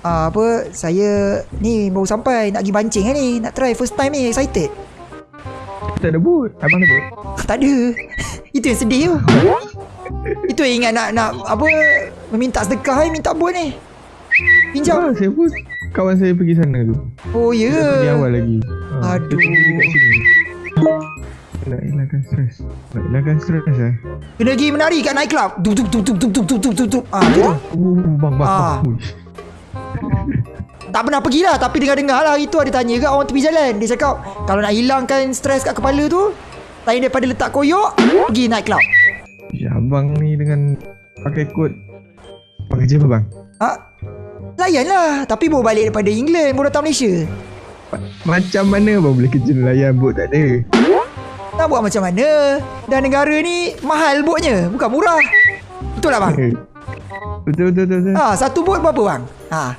Ah, apa saya ni baru sampai nak pergi bancing kan ni nak try first time ni excited Tak ada boot. Abang ada boot. tak ada itu yang sedih tu itu yang ingat nak nak apa meminta sedekah ni minta buat ni pinjam Ah, saya pun kawan saya pergi sana tu. oh ya Dia pergi awal lagi. Ah, Aduh. Sini. Nak elakkan stres. Nak elakkan stres eh. kena pergi menari kat night club tup tup tup tup tup tup tup tup tup tup ah gitu Oh, bang, bang. Ah. bang. Tak pernah pergi lah Tapi dengar-dengar lah Hari tu ada tanya kat orang tepi jalan Dia cakap Kalau nak hilangkan stres kat kepala tu Lain daripada letak koyok Pergi night club Ya, abang ni dengan pakai kod. Abang kerja apa bang? ha? Layan lah Tapi baru balik daripada England Baru datang Malaysia Macam mana abang boleh kerja nelayan bot tak ada? Nak buat macam mana Dan negara ni Mahal botnya Bukan murah Betul tak bang? Betul, betul, betul. betul. Ha, satu bot berapa bang? Ha.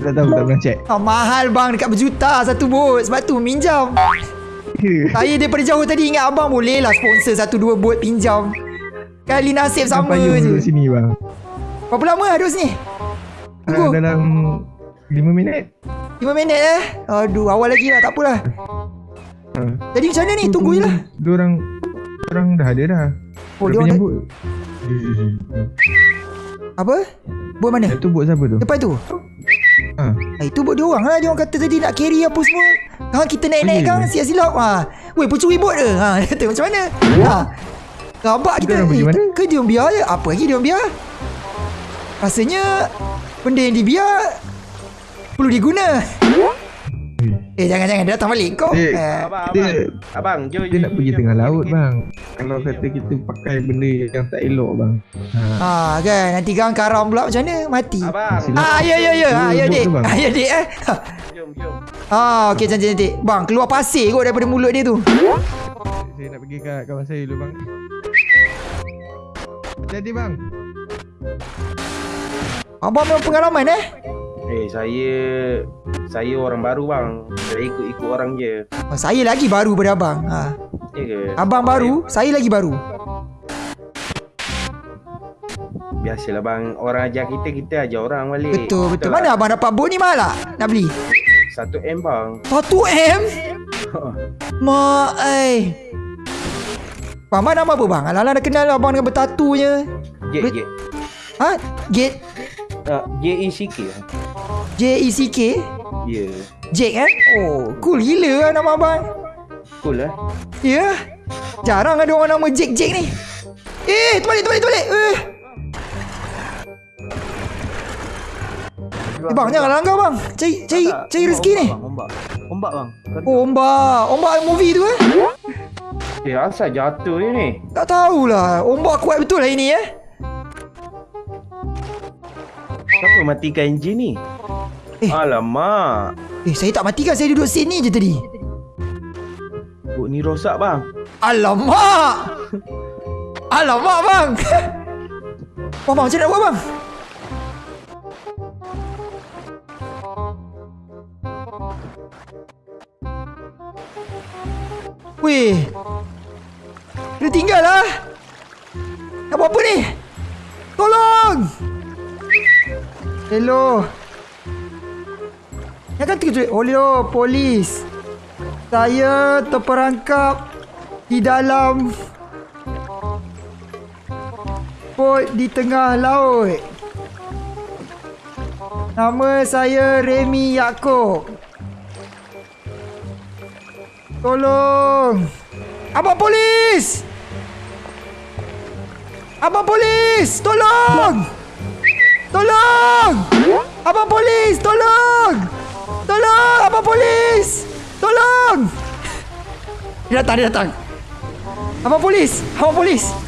Tak tahu, tak pernah check. ha mahal bang dekat berjuta satu bot Sebab tu minjam Saya daripada jauh tadi ingat abang boleh lah sponsor satu dua bot pinjam Kali nasib sama Payung je duduk sini bang. Berapa lama lah duduk sini? Ah, Tunggu dalam 5 minit. 5 minit eh Aduh awal lagi lah tak apalah Ha. Jadi macam mana ni tunggu je lah Diorang Diorang dah ada dah. Oh, diorang dah- penyambut. Apa? Bot mana? Yang tu bot siapa tu? Depan tu Ha. ha, Itu bot dia orang lah Dia orang kata tadi nak carry apa semua Kan kita naik-naik ya kan ke? Silap-silap ha. Weh pencuri bot ke? Ha, kata macam mana? Ha. Rabak kita Eh, mana? Ke dia orang biar je Apa lagi dia orang biar Rasanya Benda yang dibiar Perlu diguna Eh jangan-jangan Dia datang balik kau Eh, eh, Abang, Dia abang. Abang, jom, dia nak pergi tengah laut bang. Kalau kata kita pakai benda yang tak elok bang. Ha. Ha kan Nanti gang karam pula macam mana Mati Abang, Silap. Ah ya ya ya ah, ya dik bang. ah, ya dik eh jom, jom. Ah okey cantik cantik Bang keluar pasir kot daripada mulut dia tu Saya nak pergi kat kawan saya dulu bang. Jadi bang. Abang memang pengalaman eh Eh, saya saya orang baru bang. Saya ikut-ikut orang je. oh, Saya lagi baru pada abang ha. Ya ke? Abang baru Saya lagi baru Biasalah bang, orang ajar kita, kita ajar orang balik. Betul betul lah. Mana abang dapat bot ni mahal tak Nak beli 1M bang. 1M Mak ai Bang, abang nama apa bang? Alang-alang dah kenal abang dengan bertatunya Jet, Bet- jet. Ha? Gate Uh, J-E-C-K. J-E-C-K Ya. Jake eh? Oh cool. Gila lah nama abang? Cool lah. Ya? Yeah. Jarang ada orang nama Jake Jake ni. Eh terbalik terbalik terbalik. Eh. Eh bang jangan langgar bang. Cari cari cari rezeki ni. Ombak, ombak bang. Oh ombak. Ombak movie tu eh? Eh, asal jatuh dia ni? Tak tahulah. Ombak kuat betul lah ini eh. Siapa matikan enjin ni? Eh. Alamak. Eh saya tak matikan Saya duduk sini je tadi. Bot ni rosak bang. Alamak. Alamak bang. Bang bang macam nak buat bang? Weh. Dia tinggal lah Nak buat apa ni? Tolong. Hello Yang kan terkejut Hello polis. Saya terperangkap Di dalam Bot di tengah laut. Nama saya Remy Yaakob. Tolong. Abang polis! Abang polis Tolong! Tolong! Abang polis Tolong Tolong Abang polis? Tolong! Dia datang dia datang. Abang polis? Abang polis